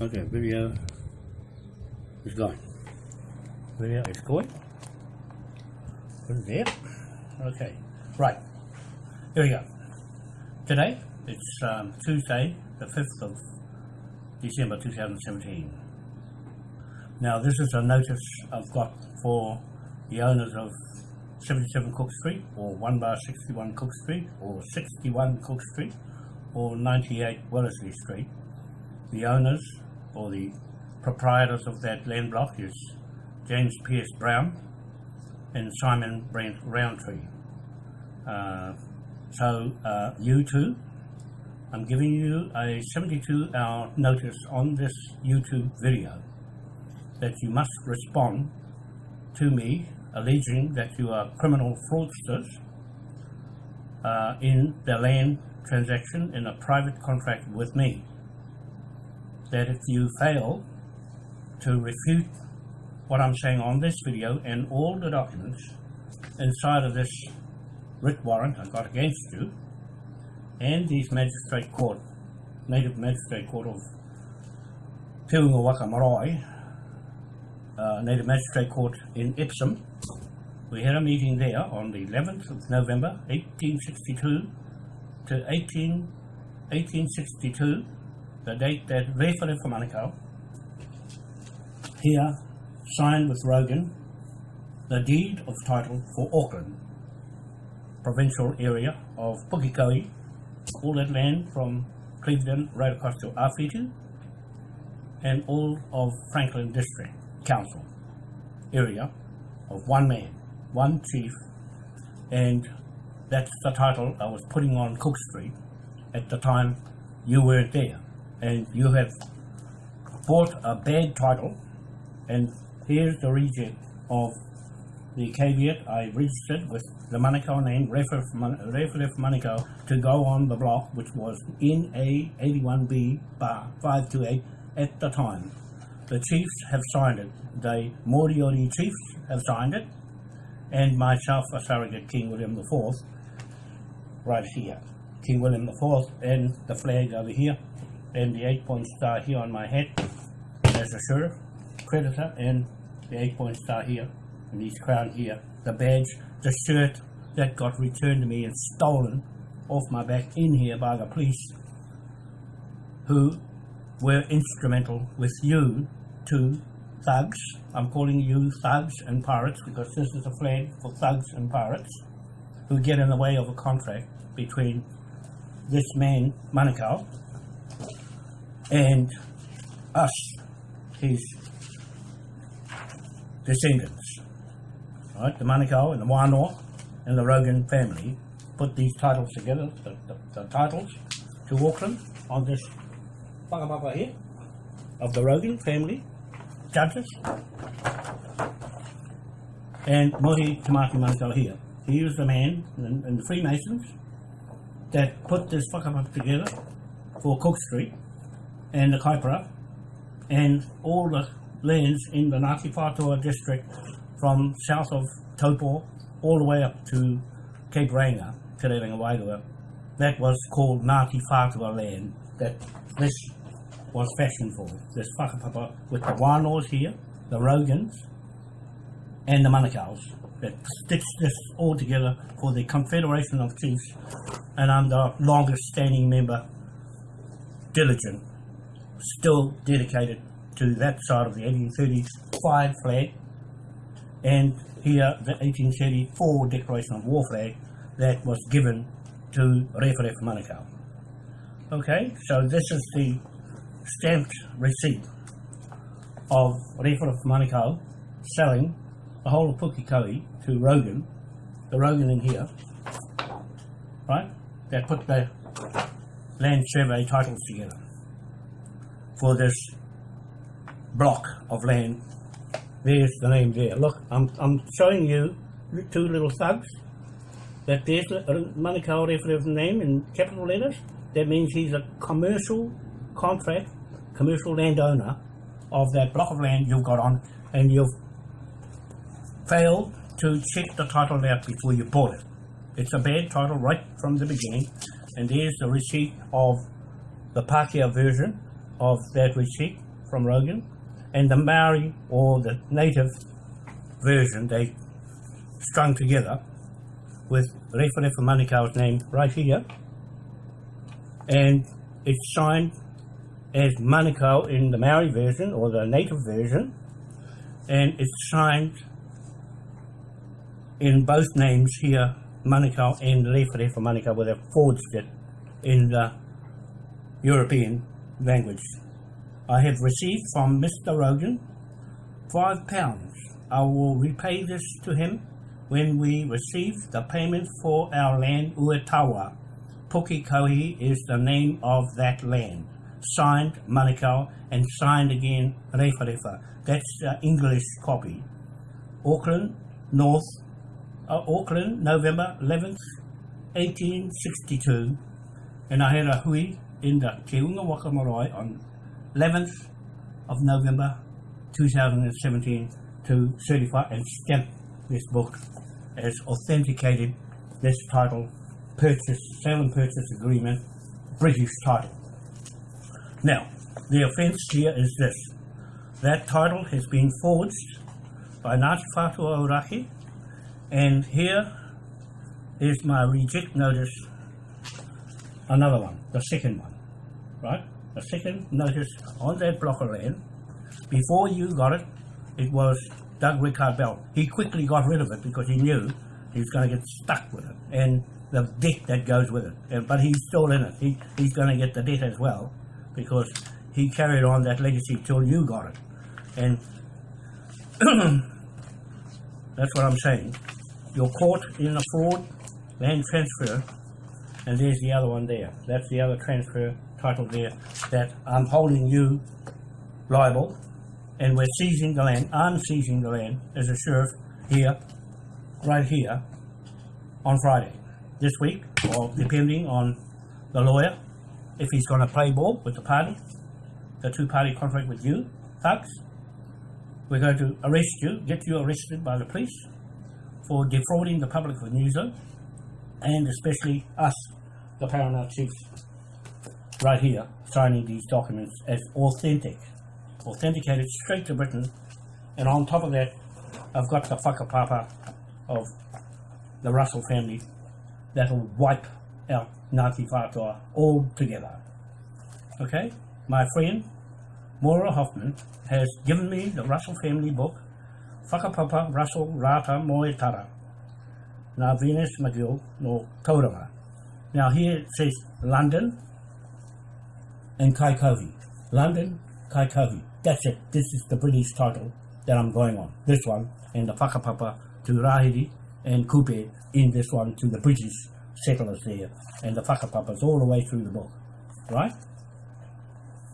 Okay, video is gone. Video is going. Put there. Okay, right. Here we go. Today, it's um, Tuesday, the 5th of December 2017. Now, this is a notice I've got for the owners of 77 Cook Street, or 1 bar 61 Cook Street, or 61 Cook Street, or 98 Wellesley Street. The owners or the proprietors of that land block is James Pierce Brown and Simon Brent Roundtree. Uh, so uh, you two, I'm giving you a 72 hour notice on this YouTube video that you must respond to me alleging that you are criminal fraudsters uh, in the land transaction in a private contract with me that if you fail to refute what I'm saying on this video and all the documents inside of this writ warrant I got against you and these magistrate court, native magistrate court of Te Marae, uh, native magistrate court in Epsom. We had a meeting there on the 11th of November 1862 to 18, 1862 the date that Rewhare for Manukau here signed with Rogan the deed of title for Auckland provincial area of Pukekohe, all that land from Clevedon right across to Awhitu and all of Franklin District Council area of one man, one chief and that's the title I was putting on Cook Street at the time you weren't there and you have bought a bad title and here's the reject of the caveat I registered with the Manukau name Rewhare Manukau to go on the block which was NA 81B bar 528 at the time. The chiefs have signed it. The Moriori chiefs have signed it and myself a surrogate King William IV right here. King William IV and the flag over here and the eight point star here on my head as a sheriff creditor and the eight point star here and this crown here. The badge the shirt that got returned to me and stolen off my back in here by the police who were instrumental with you two thugs. I'm calling you thugs and pirates because this is a flag for thugs and pirates who get in the way of a contract between this man Manukau and us, his descendants. Right, the Manukau and the Wānoa and the Rogan family put these titles together, the, the, the titles to Auckland on this whakapapa here of the Rogan family, judges, and Mohi Tamaki Manukau here. He was the man and, and the Freemasons that put this whakapapa together for Cook Street and the Kaipara and all the lands in the Ngāti Whātua district from south of Taupo all the way up to Cape Reinga, Te Rerenga Wairua. That was called Ngāti Whātua land that this was fashioned for. This whakapapa with the Wānoas here, the Rogans and the Manukau's that stitched this all together for the Confederation of Chiefs and I'm the longest standing member, diligent still dedicated to that side of the 1835 flag and here the 1834 Declaration of War flag that was given to Rewhare Manukau. Okay, so this is the stamped receipt of Rewhare Manukau selling the whole of Pukekohe to Rogan, the Rogan in here, right, that put the land survey titles together for this block of land. There's the name there. Look, I'm, I'm showing you two little thugs. That there's a Manukau Rewhare's name in capital letters. That means he's a commercial contract, commercial landowner of that block of land you've got on and you've failed to check the title out before you bought it. It's a bad title right from the beginning and there's the receipt of the Pākehā version of that receipt from Rogan, and the Maori or the native version they strung together with Referefa Manukau's name right here, and it's signed as Manukau in the Maori version or the native version, and it's signed in both names here, Manukau and Referefa Manukau, where they've forged it in the European language. I have received from Mr. Rogan five pounds. I will repay this to him when we receive the payment for our land Uetawa. Pukekohe is the name of that land. Signed Manukau and signed again Referefa. That's the English copy. Auckland, North, uh, Auckland, November 11th, 1862. And I had a hui in the Te Unga Waka on 11th of November 2017 to certify and stamp this book as authenticated this title, purchase, sale and purchase agreement, British title. Now, the offence here is this. That title has been forged by Ngāti Whātua and here is my reject notice, another one, the second one, right? The second notice on that block of land, before you got it, it was Doug Rickard Bell. He quickly got rid of it because he knew he was going to get stuck with it and the debt that goes with it. And, but he's still in it. He, he's going to get the debt as well because he carried on that legacy till you got it. And that's what I'm saying. You're caught in a fraud land transfer and there's the other one there. That's the other transfer title there that I'm holding you liable and we're seizing the land, I'm seizing the land as a sheriff here, right here, on Friday. This week, or depending on the lawyer, if he's going to play ball with the party, the two-party contract with you, thugs, we're going to arrest you, get you arrested by the police for defrauding the public of New Zealand, and especially us, the paramount chiefs, right here, signing these documents as authentic authenticated straight to Britain, and on top of that, I've got the whakapapa of the Russell family that'll wipe out Ngāti Whātua altogether. Okay, my friend Maura Hoffman has given me the Russell family book, Whakapapa Russell Rata Moetara, Nā Venus McGill no Tauranga. Now here it says London and Kaikohe. London, Kaikohe. That's it. This is the British title that I'm going on. This one and the Whakapapa to Rahiri and Kupe in this one to the British settlers there and the Whakapapas all the way through the book. Right?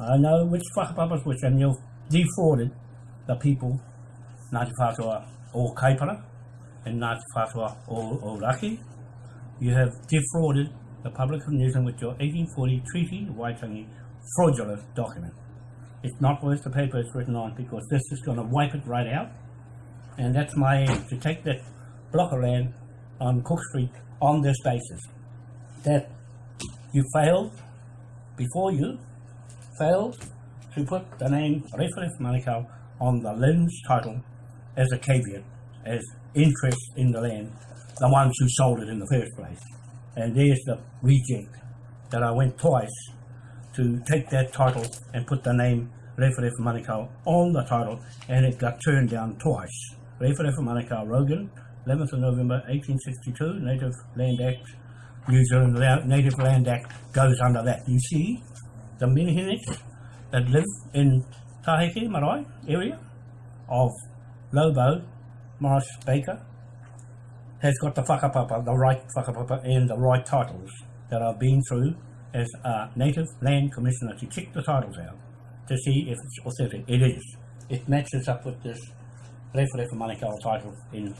I know which Whakapapas which and you've defrauded the people Ngāti Whātua o Kaipara and Ngāti Whātua o Raki. You have defrauded the public of New Zealand with your 1840 Treaty Waitangi fraudulent document. It's not worth the paper it's written on because this is going to wipe it right out. And that's my aim, to take that block of land on Cook Street on this basis. That you failed, before you, failed to put the name Referef Manukau on the lens title as a caveat, as interest in the land, the ones who sold it in the first place. And there's the reject that I went twice to take that title and put the name Referee for Manukau on the title and it got turned down twice. Referee for Manukau Rogan, 11th of November 1862, Native Land Act, New Zealand Native Land Act goes under that. You see, the Minihiniks that live in Taheke Marae area of Lobo, Morris Baker, has got the whakapapa, the right whakapapa and the right titles that I've been through as a Native Land Commissioner to check the titles out to see if it's authentic. It is. It matches up with this Referee Manukau title in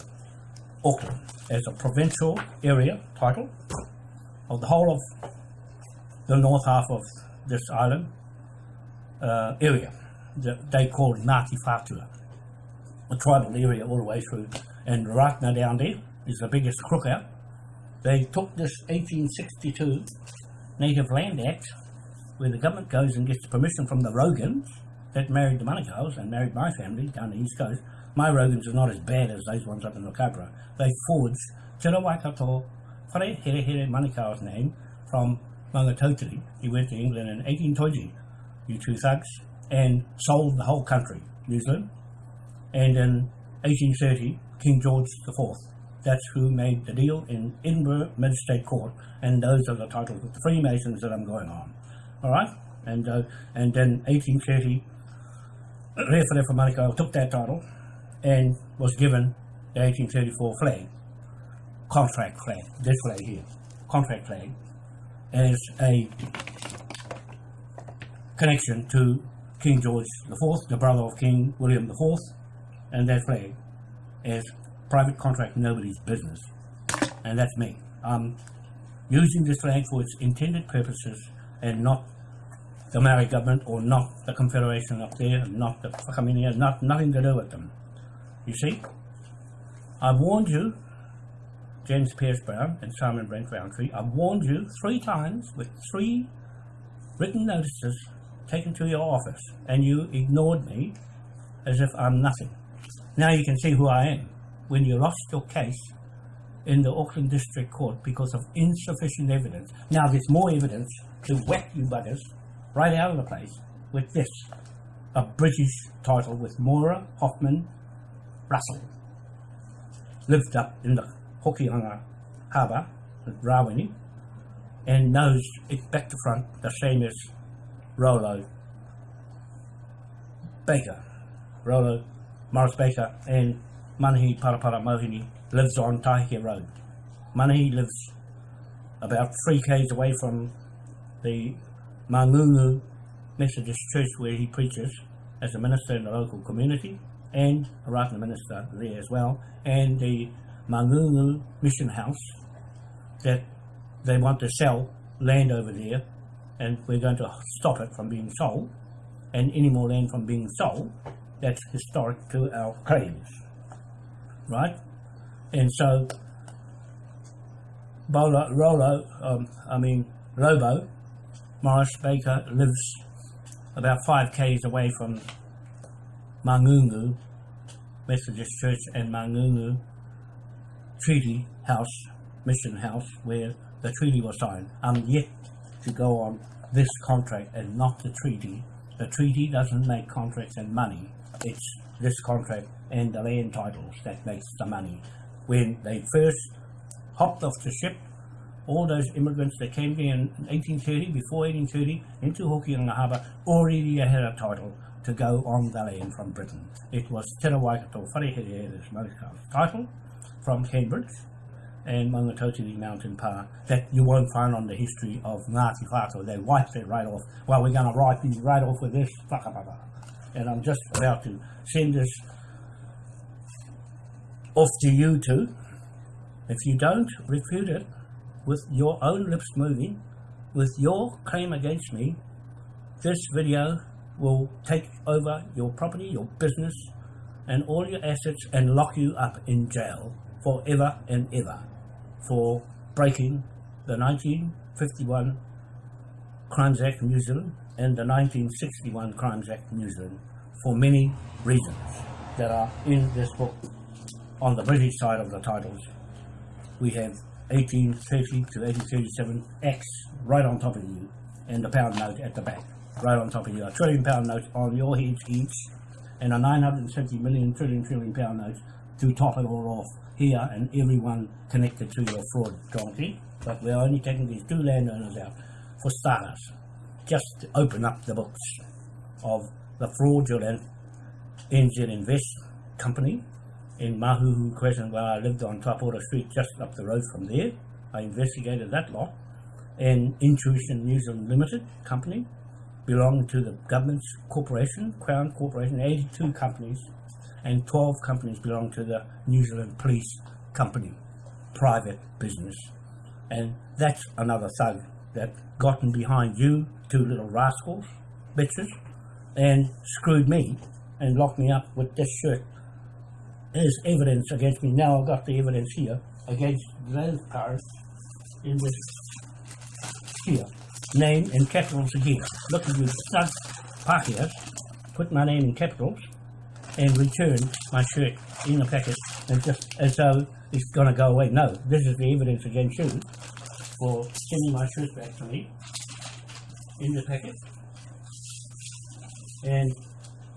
Auckland as a provincial area title of the whole of the north half of this island uh, area that they call Ngāti Whātua, a tribal area all the way through. And Ratna down there is the biggest crook out. They took this 1862 Native Land Act, where the government goes and gets permission from the Rogans that married the Manukau's and married my family down the east coast, my Rogans are not as bad as those ones up in the Cobra. They forged Te Waikato Whare Here Here Manukau's name from Mangatotiri. He went to England in 1820, you two thugs, and sold the whole country, New Zealand. And in 1830, King George IV, that's who made the deal in Edinburgh Magistrate Court, and those are the titles of the Freemasons that I'm going on. All right? And, uh, and then 1830, Referee Manukau took that title and was given the 1834 flag, contract flag, this flag here, contract flag, as a connection to King George IV, the brother of King William IV, and that flag as private contract nobody's business. And that's me. I'm using this flag for its intended purposes and not the Maori government or not the Confederation up there, and not the Whakaminenga, not, nothing to do with them. You see? I warned you, James Pierce Brown and Simon Brent Roundtree, I warned you three times with three written notices taken to your office, and you ignored me as if I'm nothing. Now you can see who I am. When you lost your case in the Auckland District Court because of insufficient evidence. Now there's more evidence to whack you buggers right out of the place with this, a British title with Moira Hoffman Russell. Lived up in the Hokianga Harbour at Rawene and knows it back to front the same as Rollo Baker. Rollo Morris Baker and Manahi Parapara Mohini lives on Taheke Road. Manahi lives about three k's away from the Mangungu Methodist Church where he preaches as a minister in the local community and a Ratana minister there as well and the Mangungu Mission House that they want to sell land over there and we're going to stop it from being sold and any more land from being sold that's historic to our claims right and so Bolo, Rolo, um, I mean Lobo Morris Baker lives about five k's away from Mangungu Methodist Church and Mangungu Treaty House, Mission House, where the treaty was signed. I'm yet to go on this contract and not the treaty. The treaty doesn't make contracts and money. It's this contract and the land titles that makes the money. When they first hopped off the ship all those immigrants that came here in 1830, before 1830, into Hokianga Harbour, already had a title to go on the land from Britain. It was Te Waikato Wharehere, this title, from Cambridge and Mangatotiri Mountain Pa that you won't find on the history of Ngāti Whātua. They wiped it right off. Well, we're going to write these right off with this. And I'm just about to send this off to you two. If you don't refute it, with your own lips moving, with your claim against me, this video will take over your property, your business, and all your assets and lock you up in jail forever and ever for breaking the 1951 Crimes Act New Zealand and the 1961 Crimes Act New Zealand for many reasons that are in this book on the British side of the titles. We have 1830 to 1837 X right on top of you and the pound note at the back. Right on top of you a trillion pound note on your heads each and a 970 million trillion trillion pound note to top it all off here and everyone connected to your fraud donkey but we're only taking these two landowners out for starters. Just to open up the books of the fraudulent NZ Invest company in Mahuhu Crescent where I lived on Tapora Street just up the road from there. I investigated that lot and Intuition New Zealand Limited company belonged to the government's corporation, Crown Corporation, 82 companies and 12 companies belong to the New Zealand Police Company, private business. And that's another thug that gotten behind you, two little rascals, bitches, and screwed me and locked me up with this shirt as evidence against me. Now I've got the evidence here against cars in this here. Name in capitals again. Look at you stud Pākehās put my name in capitals, and return my shirt in the packet, and just as though it's going to go away. No, this is the evidence against you for sending my shirt back to me in the packet and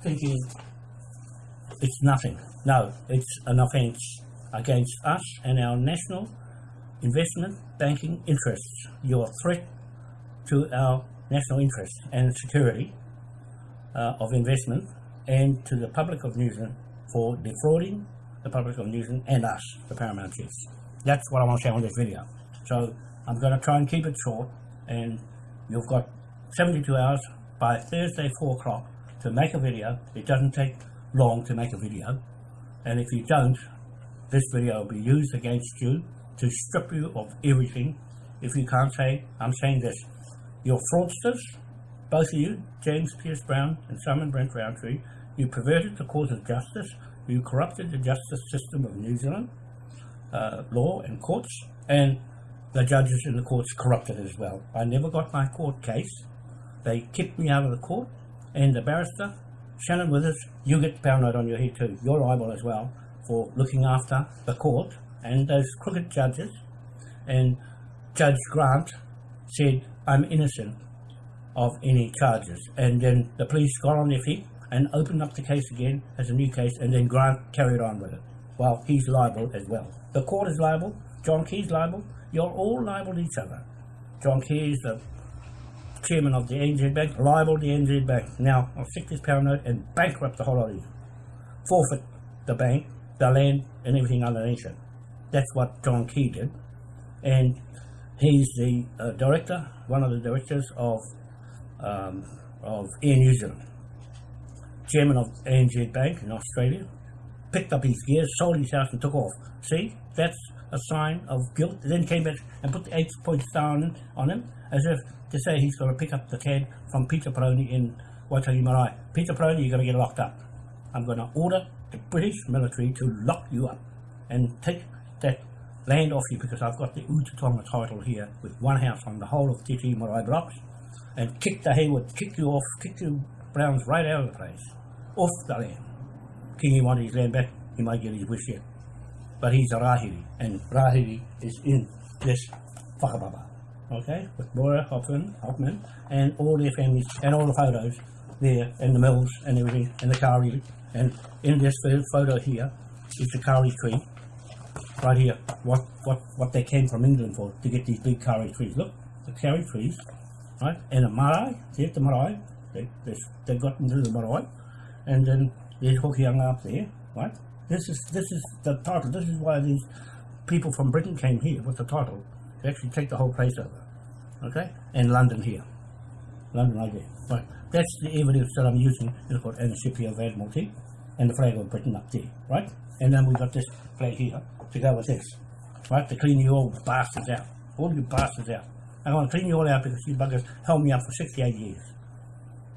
thinking it's nothing. No, it's an offence against us and our national investment banking interests. You're a threat to our national interest and security uh, of investment and to the public of New Zealand for defrauding the public of New Zealand and us, the Paramount Chiefs. That's what I want to say on this video. So I'm going to try and keep it short and you've got 72 hours by Thursday 4 o'clock to make a video. It doesn't take long to make a video. And if you don't this video will be used against you to strip you of everything. If you can't say I'm saying this you're fraudsters both of you James Pierce Brown and Simon Brent Roundtree you perverted the cause of justice. You corrupted the justice system of New Zealand uh, law and courts and the judges in the courts corrupted as well. I never got my court case. They kicked me out of the court and the barrister Shannon Withers, you get the pound note on your head too. You're liable as well for looking after the court and those crooked judges. And Judge Grant said, I'm innocent of any charges. And then the police got on their feet and opened up the case again as a new case, and then Grant carried on with it. Well, he's liable as well. The court is liable, John Key's liable, you're all liable to each other. John Key is the chairman of the NZ Bank, liable the NZ Bank. Now, I'll stick this pound note and bankrupt the whole lot of you. Forfeit the bank, the land, and everything underneath it. That's what John Key did. And he's the uh, director, one of the directors of um, of Air New Zealand. Chairman of ANZ Bank in Australia. Picked up his gear, sold his house and took off. See, that's a sign of guilt. Then came back and put the eight point star on, on him as if to say he's going to pick up the can from Peter Paroni in Waitangi Marae. Peter Paroni, you're going to get locked up. I'm going to order the British military to lock you up and take that land off you because I've got the Utatonga title here with one house on the whole of Te Tii Marae blocks and kick the Hayward, kick you off, kick you Browns right out of the place, off the land. Kingi wanted his land back, he might get his wish yet. But he's a Rahiri, and Rahiri is in this whakapapa okay, with Moira Hoffman, Hoffman and all their families and all the photos there and the mills and everything and the kauri and in this photo here is the kauri tree right here what what what they came from England for to get these big kauri trees. Look the kauri trees right and the marae here's the marae? They, they, they got into the marae and then there's Hokianga up there right? This is this is the title this is why these people from Britain came here with the title to actually take the whole place over okay, and London here. London right there. Right. That's the evidence that I'm using the ship here of Admiralty and the flag of Britain up there, right? And then we've got this flag here to go with this, right? To clean you all bastards out. All you bastards out. I want to clean you all out because you buggers held me up for 68 years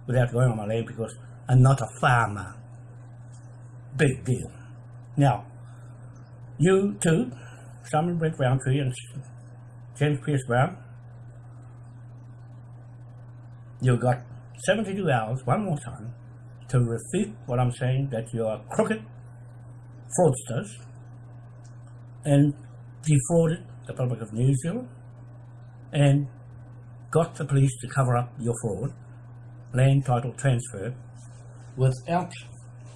without going on my land because I'm not a farmer. Big deal. Now, you two, Simon Brent Roundtree and James Pierce Brown, you got 72 hours, one more time, to refute what I'm saying, that you are crooked fraudsters and defrauded the public of New Zealand and got the police to cover up your fraud, land title transfer, without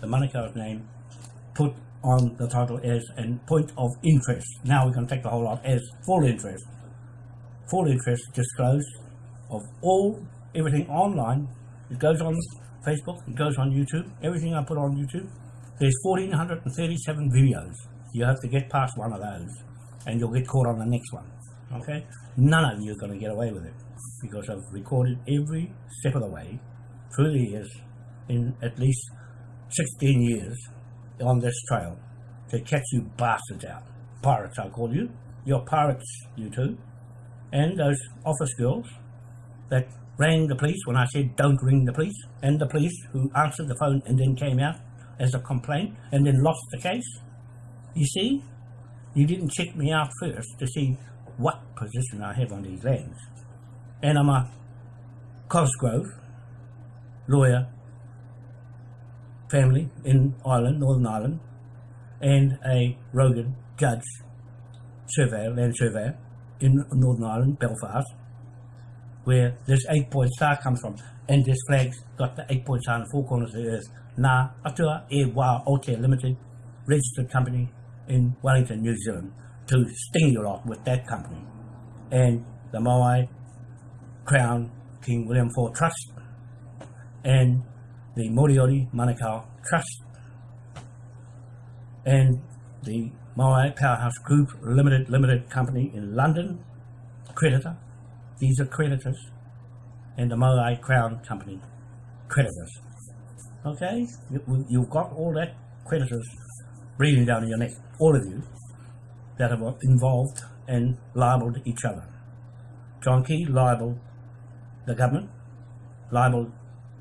the Manukau's name put on the title as a point of interest. Now going to take the whole lot as full interest. Full interest disclosed of all everything online. It goes on Facebook, it goes on YouTube, everything I put on YouTube. There's 1,437 videos. You have to get past one of those and you'll get caught on the next one. Okay? None of you are going to get away with it because I've recorded every step of the way through the years in at least 16 years on this trail to catch you bastards out. Pirates, I call you. You're pirates, you two. And those office girls that rang the police when I said don't ring the police, and the police who answered the phone and then came out as a complaint and then lost the case. You see, you didn't check me out first to see what position I have on these lands. And I'm a Cosgrove lawyer family in Ireland, Northern Ireland, and a Rogan judge, surveyor, land surveyor in Northern Ireland, Belfast, where this eight point star comes from. And this flag's got the eight point star the four corners of the earth. Na Atua E Wā Ote Limited, registered company in Wellington, New Zealand, to sting you lot with that company. And the Moai Crown King William IV Trust and the Moriori Manukau Trust and the Moai Powerhouse Group Limited Limited Company in London, creditor. These are creditors. And the Moai Crown Company, creditors. Okay? You, you've got all that creditors breathing down your neck, all of you, that are involved and libelled each other. John Key libelled the government, libelled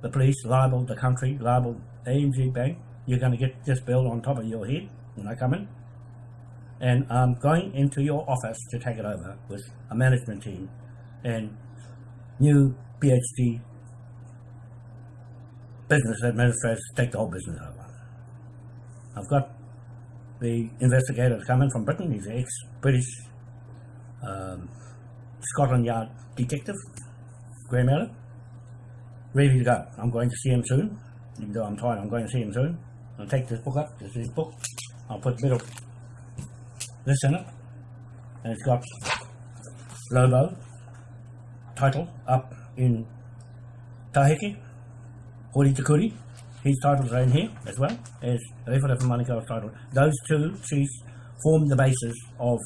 the police, libelled the country, libelled AMG Bank. You're going to get this bill on top of your head when I come in. And I'm going into your office to take it over with a management team and new PhD business administrators take the whole business over. I've got the investigator coming from Britain. He's ex-British um, Scotland Yard detective, Graham Miller. Ready to go. I'm going to see him soon. Even though I'm tired, I'm going to see him soon. I'll take this book up. This is his book. I'll put of this in it. And it's got Lobo title up in Taheke, Hori Takuri. His titles are in here as well as Rewhare Manukau's title. Those two chiefs form the basis of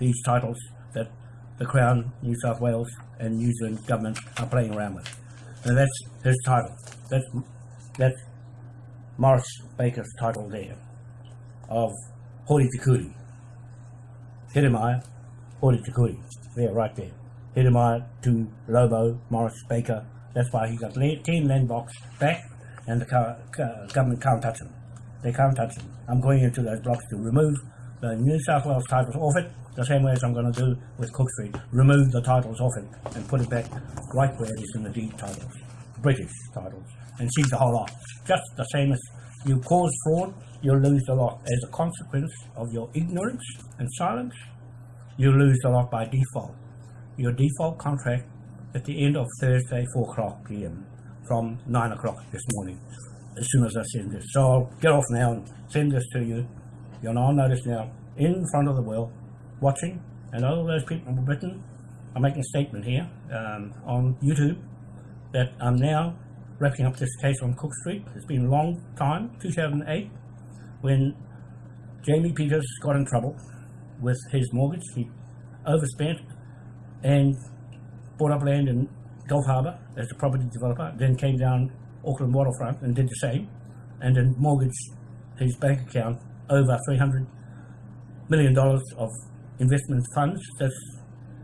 these titles that the Crown, New South Wales and New Zealand government are playing around with. And that's his title. That's, that's Morris Baker's title there of Hori Tikuri. Hiramaya, Hori Tikuri. There, right there. Hiramaya to Lobo, Morris Baker. That's why he got 10 land blocks back and the government can't touch them. They can't touch them. I'm going into those blocks to remove the New South Wales titles off it, the same way as I'm going to do with Cook Street. Remove the titles off it and put it back right where it is in the deed titles, British titles, and seize the whole lot. Just the same as you cause fraud, you lose the lot. As a consequence of your ignorance and silence, you lose the lot by default. Your default contract at the end of Thursday, 4 o'clock p.m. from 9 o'clock this morning, as soon as I send this. So I'll get off now and send this to you. You'll all notice now, in front of the world, watching, and all those people in Britain, I'm making a statement here um, on YouTube that I'm now wrapping up this case on Cook Street. It's been a long time, 2008, when Jamie Peters got in trouble with his mortgage. He overspent and bought up land in Gulf Harbour as a property developer, then came down Auckland waterfront and did the same, and then mortgaged his bank account over $300 million of investment funds. That's,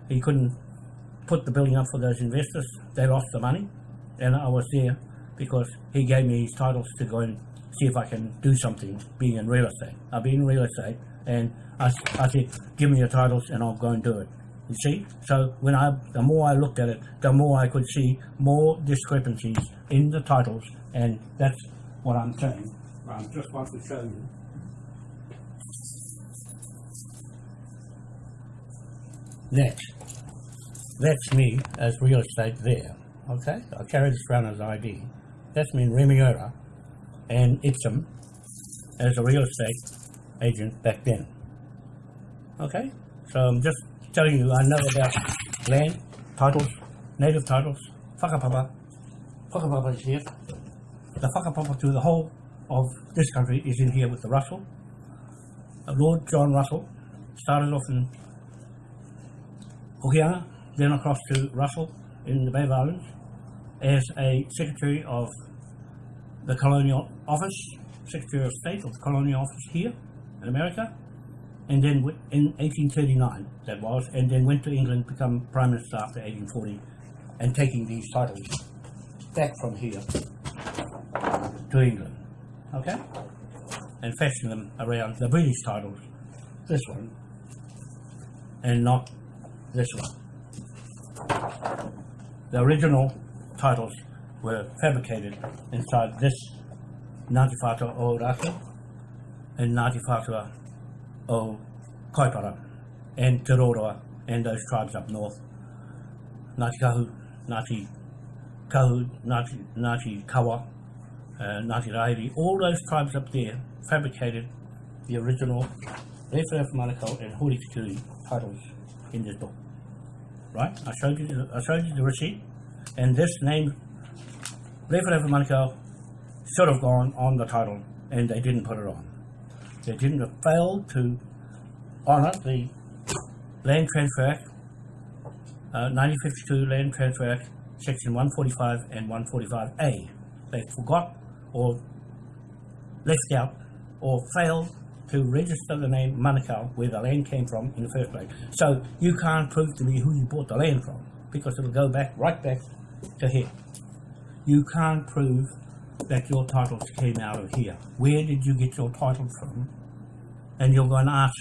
he couldn't put the building up for those investors. They lost the money, and I was there because he gave me his titles to go and see if I can do something being in real estate. I've been in real estate, and I, I said, give me your titles and I'll go and do it. You see? So when I, the more I looked at it, the more I could see more discrepancies in the titles, and that's what I'm saying. I just want to show you. That, that's me as real estate there. Okay, I carry this around as ID. That's me in Remuera and Epsom as a real estate agent back then. Okay, so I'm just telling you I know about land, titles, native titles, whakapapa. Whakapapa is here. The whakapapa to the whole of this country is in here with the Russell. Lord John Russell started off in Hokianga, then across to Russell in the Bay of Islands as a Secretary of the Colonial Office, Secretary of State of the Colonial Office here in America, and then in 1839 that was, and then went to England, become Prime Minister after 1840, and taking these titles back from here to England, okay, and fashion them around the British titles, this one, and not this one. The original titles were fabricated inside this Ngāti Whātua o Raki and Ngāti Whātua o Kaipara and Te Roroa and those tribes up north. Ngāti Kahu, Ngāti Kahu, Ngāti, Ngāti Kawa, uh, Ngāti Rairi, all those tribes up there fabricated the original Rewhare Manukau and Hori Tikuri titles in this book. Right? I showed you, I showed you the receipt, and this name, Rewhare Manukau, should have gone on the title, and they didn't put it on. They didn't failed to honour the Land Transfer Act, uh, 1952 Land Transfer Act, Section 145 and 145A. They forgot or left out or failed to register the name Manukau where the land came from in the first place. So you can't prove to me who you bought the land from because it'll go back right back to here. You can't prove that your titles came out of here. Where did you get your title from? And you're going to ask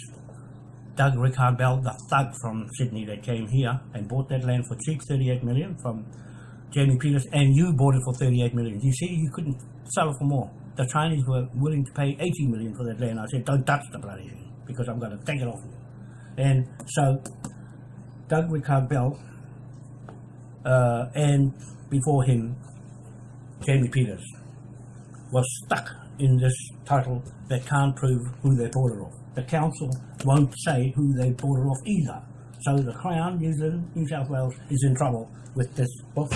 Doug Rickard Bell, the thug from Sydney that came here and bought that land for cheap, 38 million from Jamie Peters, and you bought it for 38 million. You see, you couldn't sell it for more. The Chinese were willing to pay 80 million for that land. I said, don't touch the bloody thing because I'm going to take it off you. And so Doug Rickard Bell uh, and before him, Jamie Peters was stuck in this title that can't prove who they bought it off. The council won't say who they bought it off either. So the Crown, New Zealand, New South Wales is in trouble with this book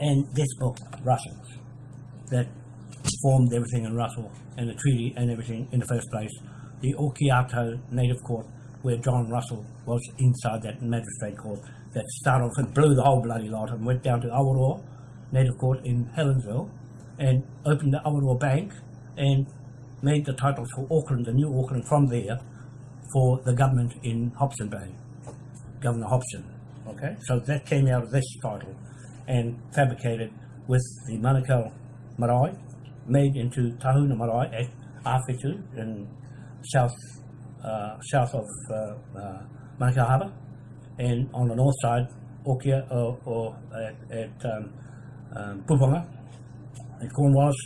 and this book, Russell's, that formed everything in Russell and the treaty and everything in the first place. The Okiato Native Court, where John Russell was inside that magistrate court, that started off and blew the whole bloody lot and went down to Awaroa Native Court in Helensville and opened the Awaroa Bank and made the titles for Auckland, the new Auckland, from there for the government in Hobson Bay, Governor Hobson. Okay, so that came out of this title and fabricated with the Manukau Marae, made into Tahuna Marae at Awhitu in south uh, south of uh, uh, Manukau Harbour, and on the north side, Okia or, or at, at um, um, Puponga, at Cornwallis.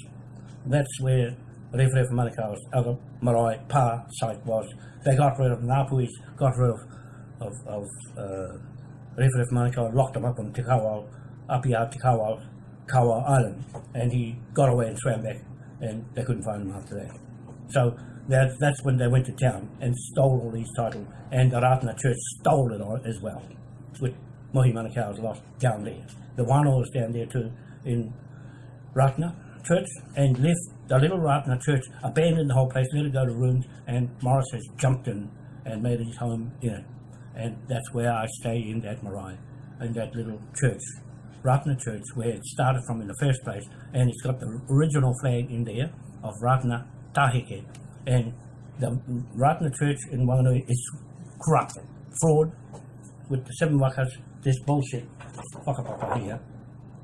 That's where Rewhare for Manukau's other Marae Pa site was. They got rid of Ngapuis, got rid of, of, of uh, for Manukau, locked him up on Te Apia Kawau, Kawa Island, and he got away and swam back, and they couldn't find him after that. So that, that's when they went to town and stole all these titles, and the Ratana Church stole it all as well, with Mohi Manukau's lost down there. The Wano was down there too, in Ratana Church, and left the little Ratana Church, abandoned the whole place, let it go to ruins, and Morris has jumped in and made his home in it. And that's where I stay in that marae, in that little church, Ratana Church, where it started from in the first place, and it's got the original flag in there of Ratana Taheke. And the Ratana Church in Wanganui is corrupt, fraud, with the seven wakas, this bullshit whakapapa here,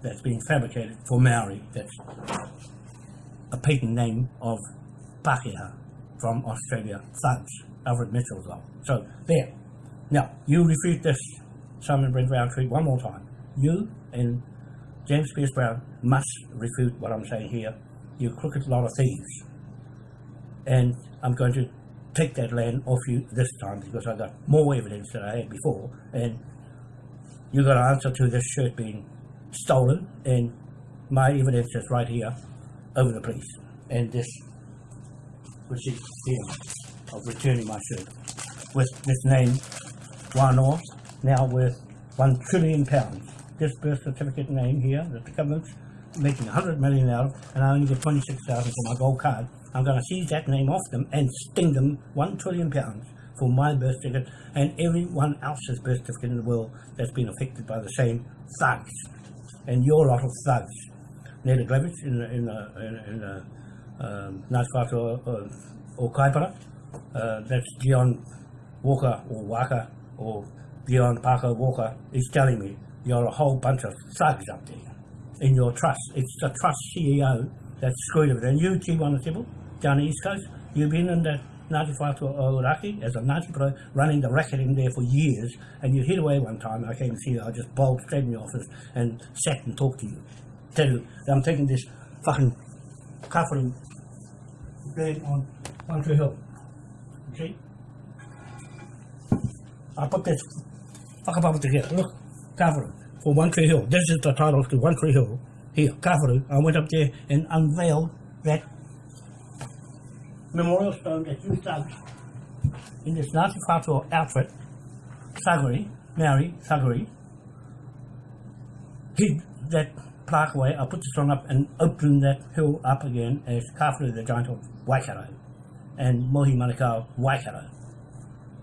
that's been fabricated for Maori, that's a patent name of Pākehā from Australia, thugs, Alfred Mitchell's law. So, there. Now, you refute this, Simon Brent Brown Roundtree, one more time. You and James Pierce Brown must refute what I'm saying here. You crooked lot of thieves. And I'm going to take that land off you this time because I've got more evidence than I had before. And you've got to answer to this shirt being stolen. And my evidence is right here over the police. And this receipt here of returning my shirt with this name, Wanoa, now worth one trillion pounds. This birth certificate name here that the government's making 100 million out of, and I only get 26,000 for my gold card. I'm going to seize that name off them and sting them one trillion pounds for my birth certificate and everyone else's birth certificate in the world that's been affected by the same thugs and your lot of thugs. Ned Glevich in the, in in, in the um, Ngāti or, uh, or Kaipara. Uh, that's Dion Walker or Walker or Dion Parker Walker is telling me you're a whole bunch of thugs up there in your trust. It's the trust CEO that's screwed of it. And you, T1 Temple, down the East Coast, you've been in that 95 to Iraqi as a 90 pro, running the racket in there for years, and you hit away one time, I came to you, I just bowled straight in your office and sat and talked to you. Tell you, I'm taking this fucking covering blade on One Tree Hill. Okay? I put this fucking bubble together, look, covering for One Tree Hill. This is the title to One Tree Hill. Here, covering. I went up there and unveiled that memorial stone that you thugs in this Ngāti Whātua outfit, Sagari, Mary Sagari, hid that plaque away. I put the stone up and opened that hill up again as Kawharu the giant of Waikato and Mohi Manukau Waikato.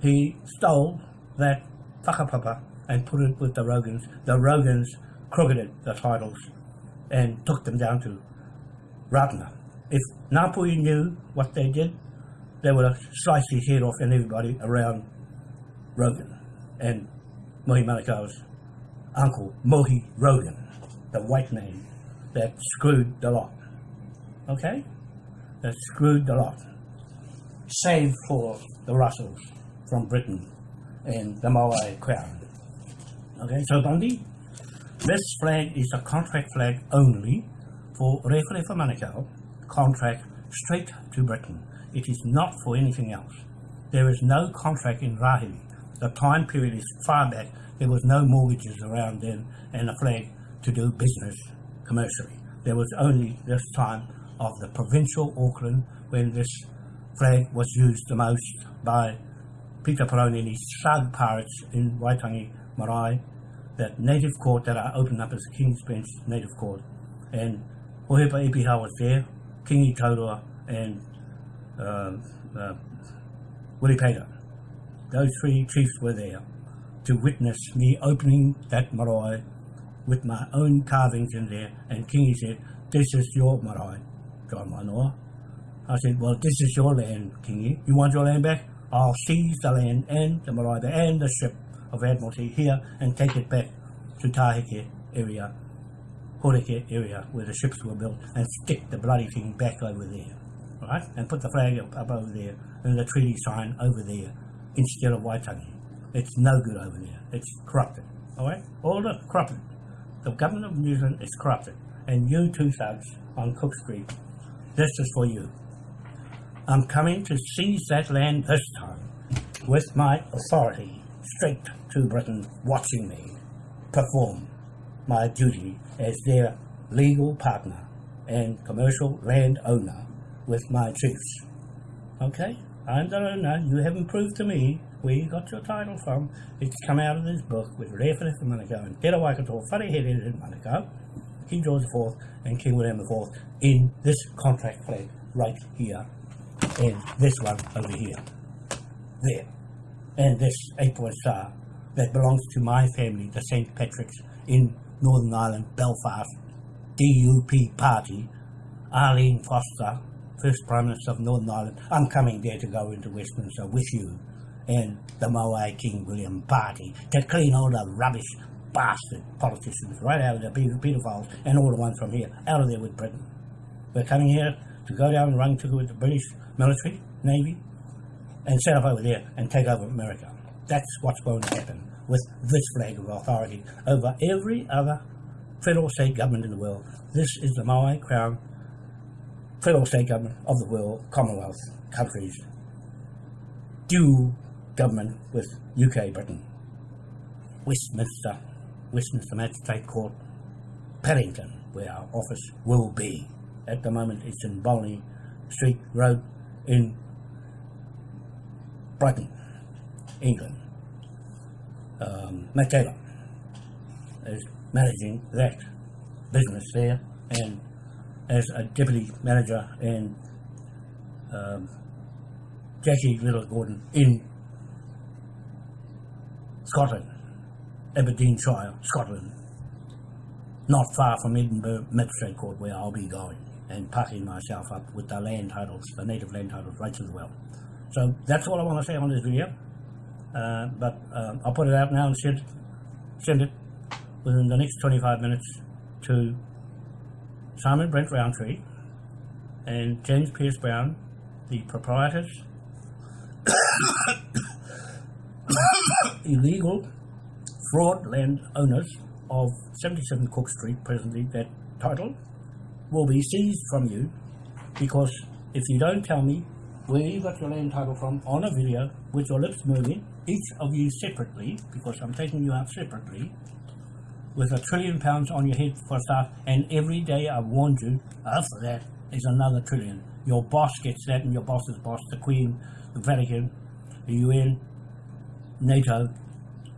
He stole that whakapapa and put it with the Rogans. The Rogans crooketed the titles and took them down to Ratana. If Ngāpuhi knew what they did, they would have sliced his head off and everybody around Rogan and Mohi Manukau's uncle, Mohi Rogan, the white man that screwed the lot. Okay? That screwed the lot. Save for the Russells from Britain and the Maui crown. Okay, so Bundy, this flag is a contract flag only for Referefa Manukau, contract straight to Britain. It is not for anything else. There is no contract in Rahiri. The time period is far back. There was no mortgages around then and a flag to do business commercially. There was only this time of the provincial Auckland when this flag was used the most by Peter Peroni and his thug pirates in Waitangi Marae, that native court that I opened up as King's Bench Native Court. And Ohepa Ipiha was there, Kingi Taurua and uh, uh, Willie Pater. Those three chiefs were there to witness me opening that marae with my own carvings in there. And Kingi said, this is your marae, John Manoa. I said, well, this is your land, Kingi. You want your land back? I'll seize the land and the marae and the ship of Admiralty here and take it back to Taheke area, Horeke area where the ships were built and stick the bloody thing back over there. Right? And put the flag up, up over there and the treaty sign over there instead of Waitangi. It's no good over there. It's corrupted. Alright? All the corrupted. The government of New Zealand is corrupted. And you two thugs on Cook Street, this is for you. I'm coming to seize that land this time with my authority straight to Britain watching me perform my duty as their legal partner and commercial land owner with my chiefs. Okay? I'm the owner. You haven't proved to me where you got your title from. It's come out of this book with Rewhare for Manukau and Te Waikato, Wharehere in Manukau, King George IV and King William IV in this contract flag right here and this one over here. There. And this eight-point star that belongs to my family, the St. Patrick's in Northern Ireland, Belfast, DUP party, Arlene Foster, first Prime Minister of Northern Ireland. I'm coming there to go into Westminster with you and the Moai King William party to clean all the rubbish bastard politicians right out of the pedophiles and all the ones from here, out of there with Britain. We're coming here to go down and run to with the British military, navy, and set up over there and take over America. That's what's going to happen with this flag of authority over every other federal state government in the world. This is the Maui Crown federal state government of the world, Commonwealth countries, dual government with UK, Britain, Westminster, Westminster Magistrate Court, Paddington, where our office will be. At the moment it's in Bolney Street Road in Brighton, England. Um, Taylor is managing that business there and as a deputy manager and um, Jackie Little Gordon in Scotland, Aberdeenshire, Scotland, not far from Edinburgh Magistrate Court where I'll be going and parking myself up with the land titles, the native land titles right as well. So that's all I want to say on this video. Uh, but um, I'll put it out now and send, send it within the next 25 minutes to Simon Brent Roundtree and James Pierce Brown, the proprietors, illegal fraud land owners of 77 Cook Street presently, that title will be seized from you because if you don't tell me where you got your land title from on a video with your lips moving, each of you separately, because I'm taking you out separately, with a trillion pounds on your head for a start, and every day I've warned you, after that is another trillion. Your boss gets that, and your boss's boss, the Queen, the Vatican, the UN, NATO,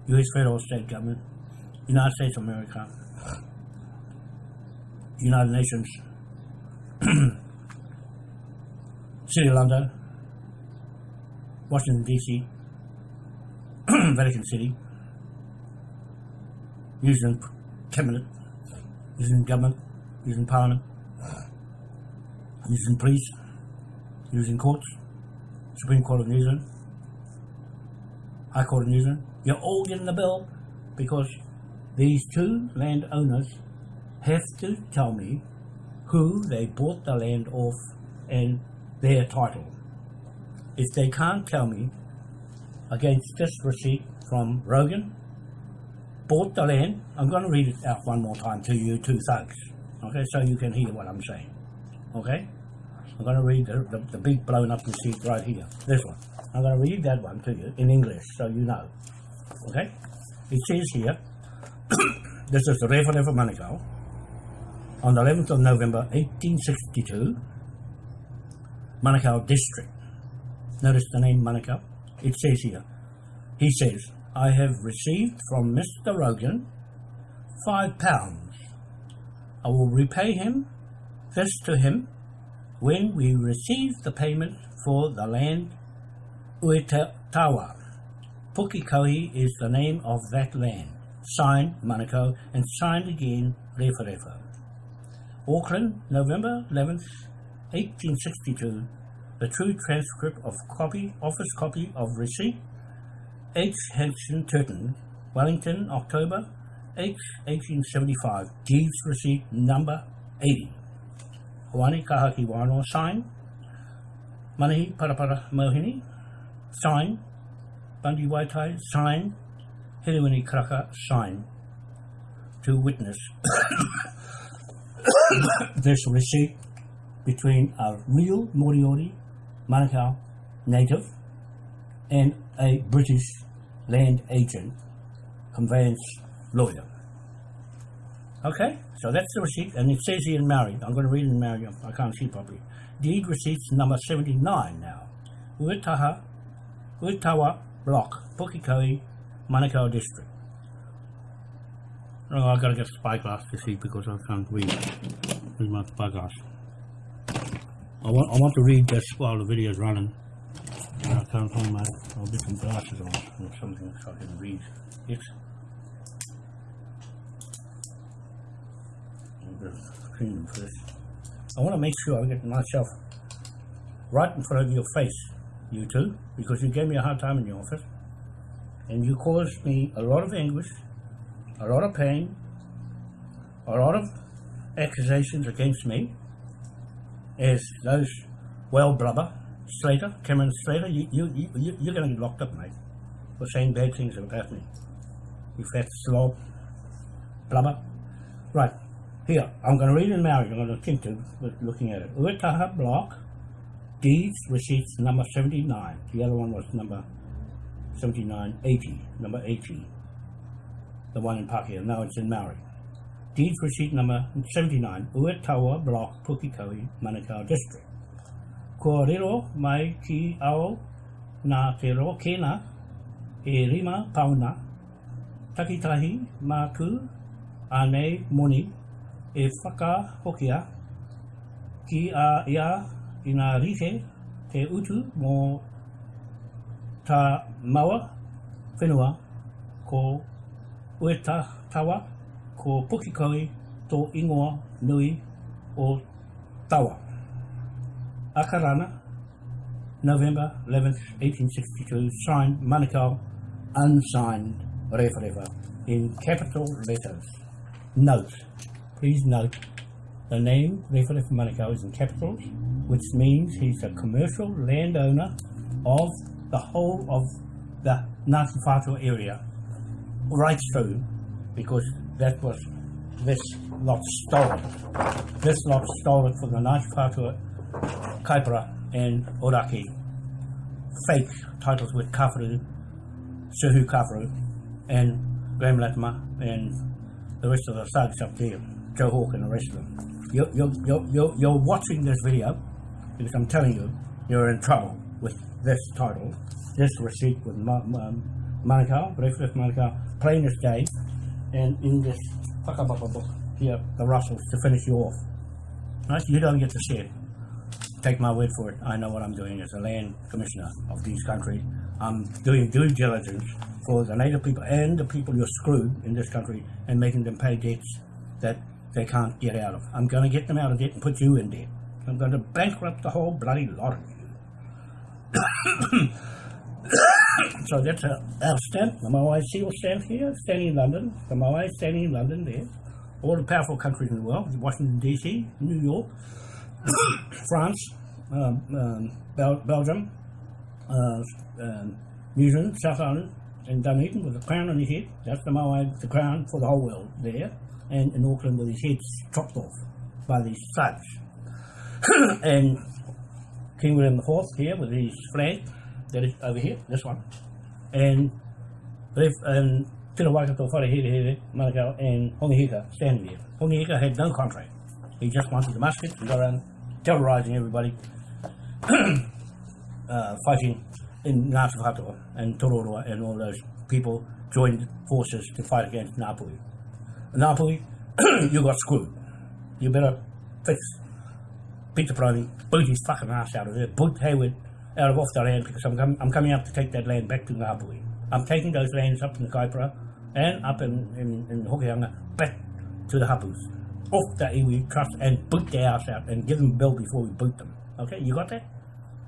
US federal state government, United States of America, United Nations, City of London, Washington DC, Vatican City, using cabinet, using government, using parliament, using police, using courts, Supreme Court of New Zealand, High Court of New Zealand, you're all getting the bill because these two landowners have to tell me who they bought the land off and their title. If they can't tell me against this receipt from Rogan, bought the land, I'm going to read it out one more time to you two thugs, okay, so you can hear what I'm saying, okay? I'm going to read the, the, the big blown up receipt right here, this one. I'm going to read that one to you in English so you know, okay? It says here, this is the Referee of Manukau, on the 11th of November 1862, Manukau District. Notice the name Manukau. It says here, he says, I have received from Mr. Rogan five pounds. I will repay him this to him when we receive the payment for the land Uetawa. Pukekohe is the name of that land. Signed Manukau and signed again Refa Refa. Auckland, November 11th, 1862. The true transcript of copy, office copy of receipt. H. Hanson Turton, Wellington, October 8, 1875. Deeds receipt number 80. Hawani Kahaki Wano sign. Manahi Parapara Mohini sign. Bundy Waitai sign. Hiriwini Kraka sign. To witness this receipt between a real Moriori Manukau native and a British land agent conveyance lawyer. Okay, so that's the receipt, and it says here in Maori. I'm going to read it in Maori, I can't see properly. Deed receipts number 79 now. Uetaha, Uetawa Block, Pukekohe, Manukau District. Oh, I've got to get a spyglass to see because I can't read with my spyglass. I want, I want to read this while the video is running. And I can't find my, I'll get some glasses on or something so I can read it. Clean them first. I want to make sure I get myself right in front of your face, you two, because you gave me a hard time in the office. And you caused me a lot of anguish a lot of pain, a lot of accusations against me as those well blubber, Slater, Cameron Slater, you, you, you, you're going to get locked up, mate, for saying bad things about me. You fat slob, blubber. Right, here, I'm going to read in Maori, I'm going to think to looking at it. Uetaha Block, Deeds, Receipts, number 79. The other one was number 79, 80, number 80 the one in Pakeha, now it's in Maori. Deed receipt number 79, Uetawa Block, Pukekohe, Manukau District. Ko rero mai ki ao nā te ro kena e rima pauna, takitahi māku anei moni e whaka hokia ki a ia i ngā rite te utu mō tā maua whenua ko ueta tawa ko Pukekohe tō ingoa nui o tawa. Akarana, November 11, 1862, signed Manukau, unsigned Refa, in capital letters. Note, please note, the name Refa Manukau is in capitals, which means he's a commercial landowner of the whole of the Ngāti area right through because that was this lot stolen. This lot stolen from the Ngāti Whātua Kaipara and Oraki fake titles with Kawharu, Suhu Kawharu, and Graham and the rest of the thugs up there, Joe Hawke and the rest of them. You're, you're, you're, you're, watching this video because I'm telling you, you're in trouble with this title, this receipt with Ma- Ma- Manukau, Breakfast Manukau, plain as day, and in this book here, the Russells, to finish you off. Right? You don't get to see it. Take my word for it. I know what I'm doing as a land commissioner of these countries. I'm doing due diligence for the native people and the people you're screwed in this country and making them pay debts that they can't get out of. I'm going to get them out of debt and put you in debt. I'm going to bankrupt the whole bloody lot of you. so that's our stamp, the Moai seal stamp here, standing in London, the Moai standing in London there. All the powerful countries in the world, Washington DC, New York, France, um, um, Bel- Belgium, uh, um, New Zealand, South Island, and Dunedin with a crown on his head. That's the Moai, the crown for the whole world there. And in Auckland with his head chopped off by these thugs. and King William IV here with his flag that is over here, this one. And Lef and Tino Waikato Wharehere Manukau and Hongi Hika standing there. Hongi Hika had no contract. He just wanted the muskets and go around terrorising everybody, uh, fighting in Ngāti Whakatoa and Tororoa and all those people joined forces to fight against Ngāpuhi. Ngāpuhi, you got screwed. You better fix Peter Brody, boot his fucking ass out of there, boot Hayward out of off the land because I'm, com- I'm coming up to take that land back to Ngāpuhi. I'm taking those lands up in the Kaipara and up in, in, in Hokianga back to the Hapus. Off the iwi trust and boot their ass out and give them a bill before we boot them. Okay, you got that?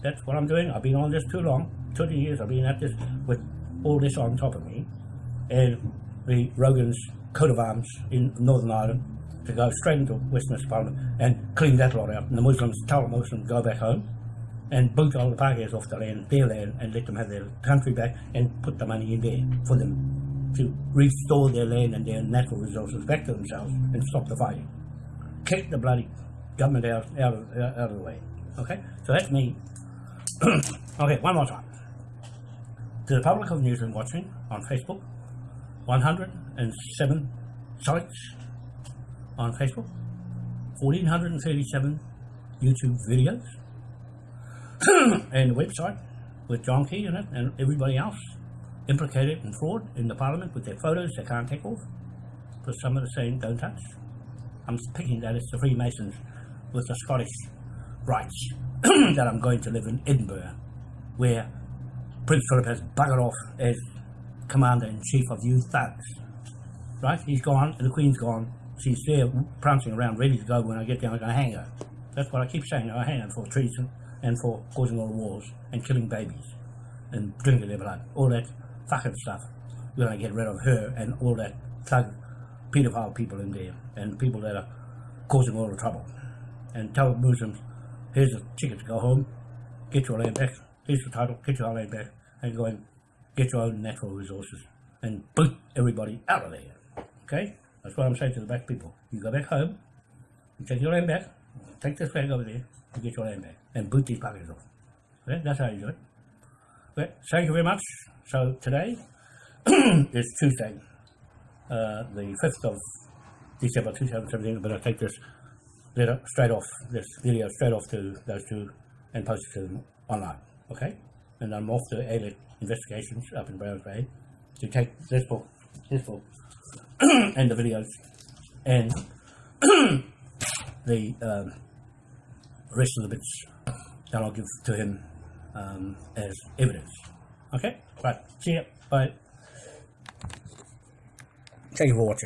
That's what I'm doing. I've been on this too long. 20 years I've been at this with all this on top of me. And the Rogan's coat of arms in Northern Ireland to go straight into Westminster Parliament and clean that lot out. And the Muslims tell the Muslims go back home and boot all the Pakeas off the land, their land, and let them have their country back and put the money in there for them to restore their land and their natural resources back to themselves and stop the fighting. Kick the bloody government out, out, of, out of the way. Okay? So that's me. okay, one more time. To the public of New Zealand watching on Facebook, 107 sites on Facebook, 1437 YouTube videos, and the website with John Key in it and everybody else implicated in fraud in the parliament with their photos they can't take off because some of the saying don't touch. I'm picking that it's the Freemasons with the Scottish rights that I'm going to live in Edinburgh where Prince Philip has buggered off as commander in chief of you thugs. Right? He's gone and the Queen's gone. She's there prancing around ready to go when I get there I'm going to hang her. That's what I keep saying. I hang her for treason and for causing all the wars and killing babies and drinking their blood. All that fucking stuff. We're going to get rid of her and all that thug paedophile people in there and people that are causing all the trouble. And tell Muslims, here's the ticket to go home, get your land back, here's the title, get your land back, and go and get your own natural resources and boot everybody out of there. Okay? That's what I'm saying to the black people. You go back home, you take your land back, take this flag over there, and get your back, and boot these buggers off. Okay? That's how you do it. Okay? Thank you very much. So today is Tuesday, uh, the 5th of December 2017, but I'll take this letter straight off, this video straight off to those two and post it to them online. Okay? And I'm off to ALEC investigations up in Browns Bay to take this book, his book, and the videos and the um, rest of the bits that I'll give to him um, as evidence. Okay? Right. See ya. Bye. Thank you for watching.